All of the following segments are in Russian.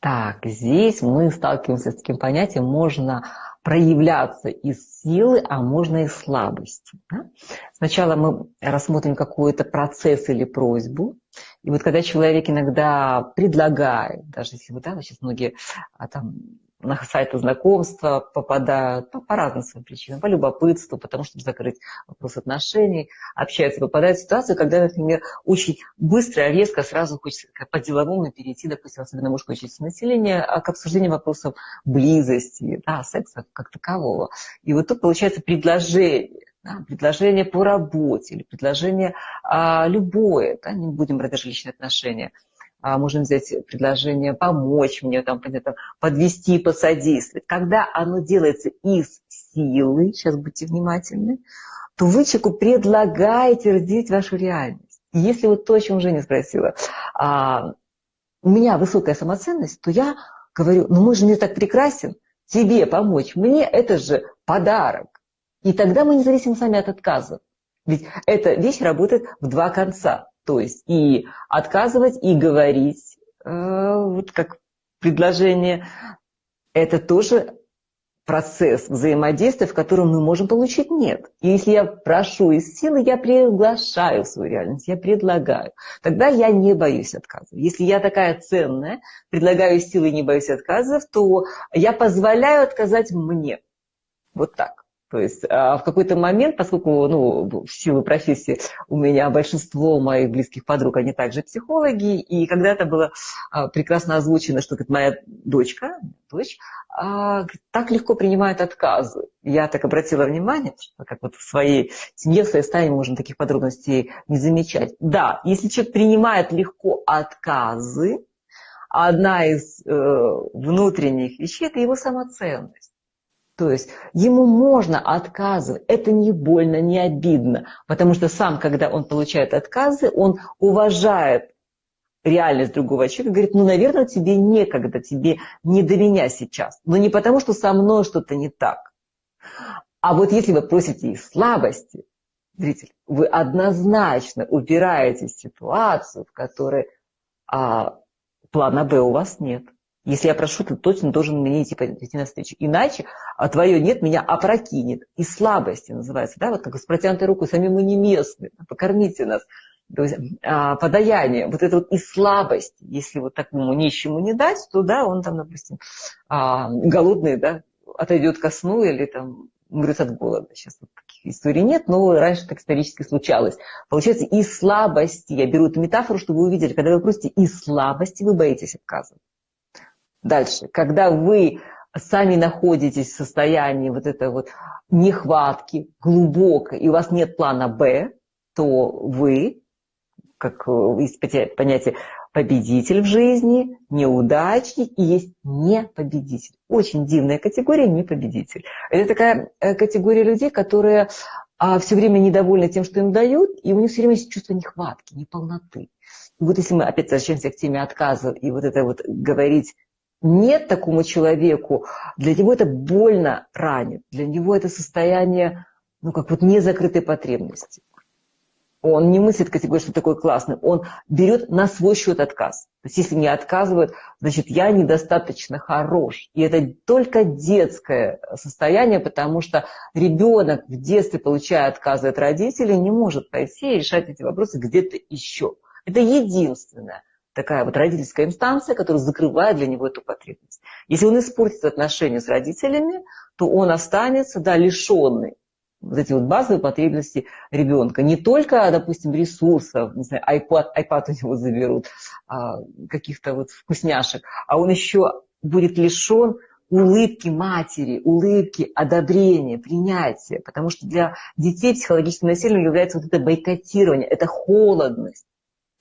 Так, здесь мы сталкиваемся с таким понятием, можно проявляться из силы, а можно из слабости. Да? Сначала мы рассмотрим какой-то процесс или просьбу. И вот когда человек иногда предлагает, даже если вы, да, сейчас многие а, там на сайты знакомства попадают ну, по разным своим причинам, по любопытству, потому что закрыть вопрос отношений, общаются, попадают в ситуацию, когда, например, очень быстро, резко, сразу хочется по-деловому перейти, допустим, особенно мужской части населения, а к обсуждению вопросов близости, да, секса как такового. И вот тут получается предложение, да, предложение по работе или предложение а, любое, да, не будем брать даже личные отношения – а, можем взять предложение помочь мне, там, там, подвести, посодействовать. Когда оно делается из силы, сейчас будьте внимательны, то вы человеку предлагаете разделить вашу реальность. Если вот то, о чем Женя спросила, а, у меня высокая самоценность, то я говорю, ну мой же не так прекрасен, тебе помочь, мне это же подарок. И тогда мы не зависим сами от отказа. Ведь эта вещь работает в два конца. То есть и отказывать, и говорить, э, вот как предложение, это тоже процесс взаимодействия, в котором мы можем получить нет. И если я прошу из силы, я приглашаю свою реальность, я предлагаю. Тогда я не боюсь отказов. Если я такая ценная, предлагаю из силы и не боюсь отказов, то я позволяю отказать мне. Вот так. То есть а в какой-то момент, поскольку ну, в силу профессии у меня большинство моих близких подруг, они также психологи, и когда-то было а, прекрасно озвучено, что говорит, моя дочка, дочь, а, так легко принимает отказы. Я так обратила внимание, что как вот в своей семье, в своей стае можно таких подробностей не замечать. Да, если человек принимает легко отказы, одна из э, внутренних вещей – это его самоценность. То есть ему можно отказывать, это не больно, не обидно, потому что сам, когда он получает отказы, он уважает реальность другого человека, говорит, ну, наверное, тебе некогда, тебе не до меня сейчас. Но не потому, что со мной что-то не так. А вот если вы просите из слабости, зритель, вы однозначно убираете ситуацию, в которой а, плана Б у вас нет. Если я прошу, ты точно должен мне идти, идти навстречу. Иначе а твое нет меня опрокинет. И слабости называется, да, вот как с протянутой рукой, сами мы не местные, покормите нас. То есть а, подаяние, вот это вот и слабость, если вот такому нищему не дать, то да, он там, допустим, а, голодный, да, отойдет ко сну или там умрет от голода. Сейчас вот таких историй нет, но раньше так исторически случалось. Получается, и слабости, я беру эту метафору, чтобы вы увидели, когда вы просите и слабости, вы боитесь отказывать. Дальше, когда вы сами находитесь в состоянии вот этой вот нехватки глубокой, и у вас нет плана «Б», то вы, как э, есть понятие победитель в жизни, неудачник и есть непобедитель. Очень дивная категория непобедитель. Это такая э, категория людей, которые а, все время недовольны тем, что им дают, и у них все время есть чувство нехватки, неполноты. И вот если мы опять возвращаемся к теме отказа и вот это вот говорить нет такому человеку, для него это больно ранит, для него это состояние, ну, как вот незакрытой потребности. Он не мыслит категории, что такой классный, он берет на свой счет отказ. То есть если мне отказывают, значит, я недостаточно хорош. И это только детское состояние, потому что ребенок в детстве, получая отказы от родителей, не может пойти и решать эти вопросы где-то еще. Это единственное такая вот родительская инстанция, которая закрывает для него эту потребность. Если он испортит отношения с родителями, то он останется, да, лишенный вот эти вот базовые потребности ребенка. Не только, допустим, ресурсов, не знаю, iPad, iPad у него заберут, а, каких-то вот вкусняшек, а он еще будет лишен улыбки матери, улыбки, одобрения, принятия. Потому что для детей психологическим насилием является вот это бойкотирование, это холодность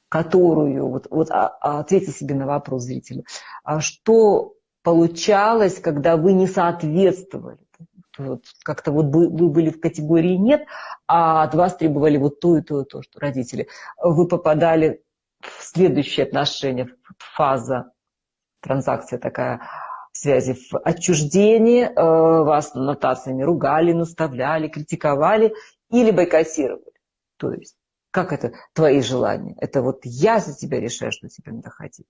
которую, вот, вот а, а, ответьте себе на вопрос зрителю, а что получалось, когда вы не соответствовали? Вот, как-то вот вы, вы были в категории «нет», а от вас требовали вот то и то и то, что родители. Вы попадали в следующее отношение, фаза, транзакция такая, связи в отчуждении, э, вас нотациями ругали, наставляли, критиковали или бойкотировали. То есть Как это твои желания? Это вот я за тебя решаю, что тебе надо хотеть.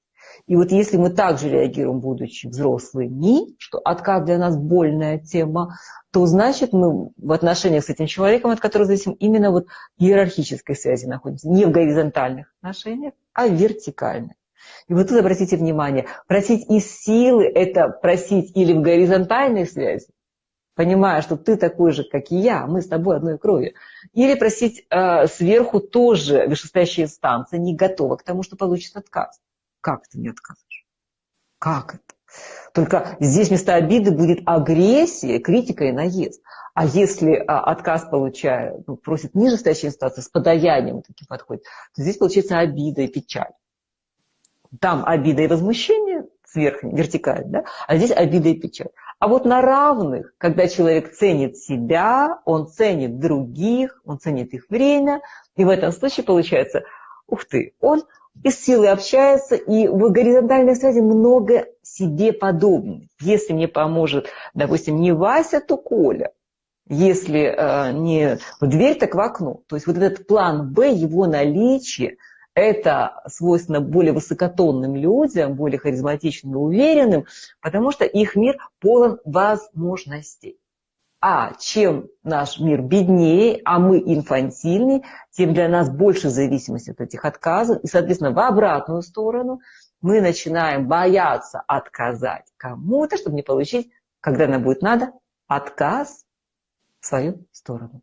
И вот если мы также реагируем, будучи взрослыми, что отказ для нас больная тема, то значит мы в отношениях с этим человеком, от которого зависим, именно вот в иерархической связи находимся. Не в горизонтальных отношениях, а в вертикальных. И вот тут обратите внимание, просить из силы – это просить или в горизонтальной связи, понимая, что ты такой же, как и я, мы с тобой одной крови. Или просить э, сверху тоже вышестоящая инстанция не готова к тому, что получит отказ. Как ты не откажешь? Как это? Только здесь вместо обиды будет агрессия, критика и наезд. А если а, отказ получает, ну, просит нижестоящая инстанция, с подаянием таким подходит, то здесь получается обида и печаль. Там обида и возмущение сверху, вертикально, да? а здесь обида и печаль. А вот на равных, когда человек ценит себя, он ценит других, он ценит их время, и в этом случае получается, ух ты, он из силы общается, и в горизонтальной связи много себе подобных. Если мне поможет, допустим, не Вася, то Коля. Если э, не в дверь, так в окно. То есть вот этот план Б, его наличие – это свойственно более высокотонным людям, более харизматичным и уверенным, потому что их мир полон возможностей. А чем наш мир беднее, а мы инфантильнее, тем для нас больше зависимости от этих отказов. И, соответственно, в обратную сторону мы начинаем бояться отказать кому-то, чтобы не получить, когда нам будет надо, отказ в свою сторону.